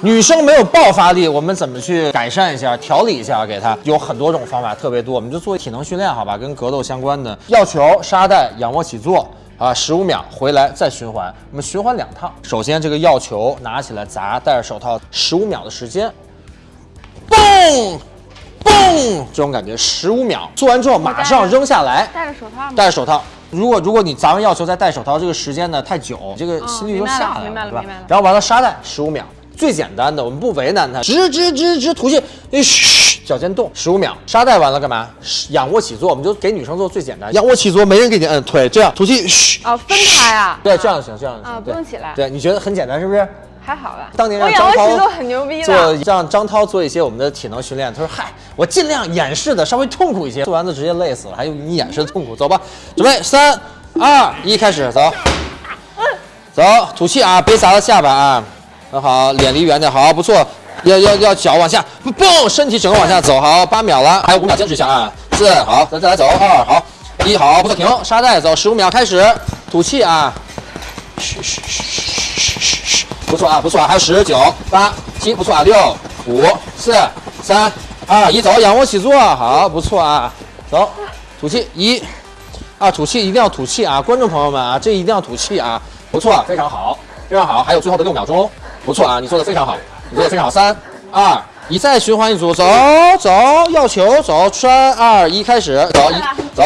女生没有爆发力，我们怎么去改善一下、调理一下？给她有很多种方法，特别多，我们就做体能训练，好吧？跟格斗相关的，药球、沙袋、仰卧起坐啊，十五秒回来再循环，我们循环两趟。首先这个药球拿起来砸，戴着手套，十五秒的时间，嘣嘣，这种感觉，十五秒做完之后马上扔下来，戴着手套吗？戴着手套。如果如果你砸完药球再戴手套，这个时间呢太久，这个心率就下来了明白了？然后完了沙袋十五秒，最简单的，我们不为难它，直直直直吐气，哎嘘，脚尖动十五秒，沙袋完了干嘛？仰卧起坐，我们就给女生做最简单，仰卧起坐没人给你摁腿，这样吐气，嘘，哦，分开啊？对，这样就行，这样就行，啊，不用起来，对，你觉得很简单是不是？还好吧？当年我让张涛做。让张涛做一些我们的体能训练，他说：“嗨，我尽量演示的稍微痛苦一些，做完了直接累死了，还有你演示的痛苦。”走吧，准备三二一，开始走，走，吐气啊，别砸到下巴啊，很好，脸离远点，好，不错，要要要脚往下，蹦，身体整个往下走，好，八秒了，还有五秒，坚持一下啊，四，好，咱再来走，二，好，一，好，不错，停，沙袋走，十五秒，开始，吐气啊，嘘嘘嘘嘘嘘嘘嘘，不错啊，不错啊，还有十九八七，不错啊，六五四三二一，走，仰卧起坐，好，不错啊，走，吐气，一，啊，吐气一定要吐气啊，观众朋友们啊，这一定要吐气啊，不错，非常好，非常好，还有最后的六秒钟，不错啊，你做的非常好，你做的非常好，三二一，再循环一组，走走，要球，走，三二一，开始，走一走。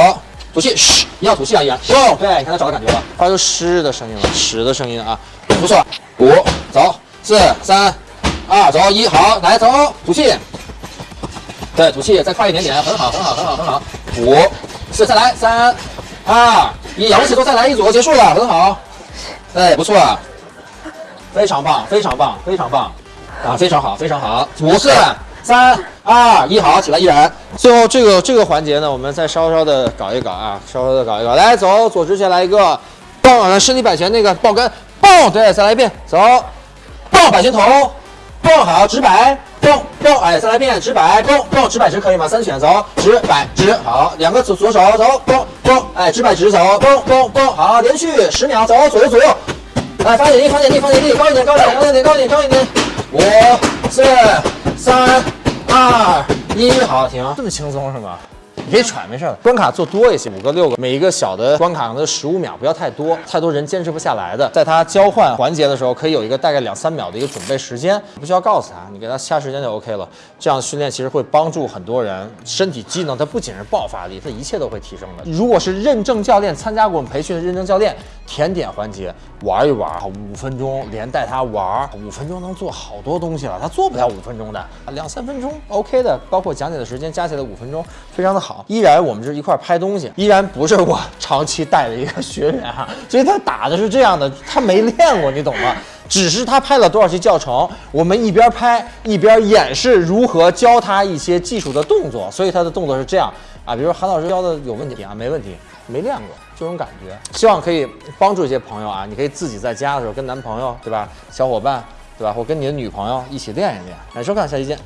吐气，嘘，一定要吐气啊，一样。对，你看他找到感觉了，发出湿的声音了，屎的声音啊，不错。五，走，四，三，二，走，一，好，来走，吐气。对，吐气，再快一点点，很好，很好，很好，很好。五，四，再来，三，二，一，仰卧起坐，再来一组，结束了，很好。哎，不错，非常棒，非常棒，非常棒，啊，非常好，非常好。五四三二一，好，起来，依然。最后这个这个环节呢，我们再稍稍的搞一搞啊，稍稍的搞一搞。来，走，左直前来一个，蹦，身体摆前那个抱杆，蹦，对，再来一遍，走，蹦，摆前头，蹦好，直摆，蹦蹦，哎，再来一遍，直摆，蹦蹦，直摆直可以吗？三选，走，直摆直，好，两个左左手走，蹦蹦，哎，直摆直走，蹦蹦蹦，好，连续十秒，走，左右左右。来，发点力，发点力，发点力，高一点，高一点，高一点，高一点，高一点。五、四、三、二、一，好，停。这么轻松是吗？你可以喘，没事的。关卡做多一些，五个、六个，每一个小的关卡的十五秒，不要太多，太多人坚持不下来的。在他交换环节的时候，可以有一个大概两三秒的一个准备时间，不需要告诉他，你给他掐时间就 OK 了。这样训练其实会帮助很多人身体机能，它不仅是爆发力，它一切都会提升的。如果是认证教练参加过我们培训的认证教练，甜点环节玩一玩，五分钟连带他玩，五分钟能做好多东西了。他做不了五分钟的，两三分钟 OK 的，包括讲解的时间加起来五分钟，非常的好。依然我们是一块拍东西，依然不是我长期带的一个学员哈，所以他打的是这样的，他没练过，你懂吗？只是他拍了多少期教程，我们一边拍一边演示如何教他一些技术的动作，所以他的动作是这样啊。比如说韩老师教的有问题啊，没问题，没练过这种感觉，希望可以帮助一些朋友啊。你可以自己在家的时候跟男朋友对吧，小伙伴对吧，或跟你的女朋友一起练一练。感谢收看，下期见。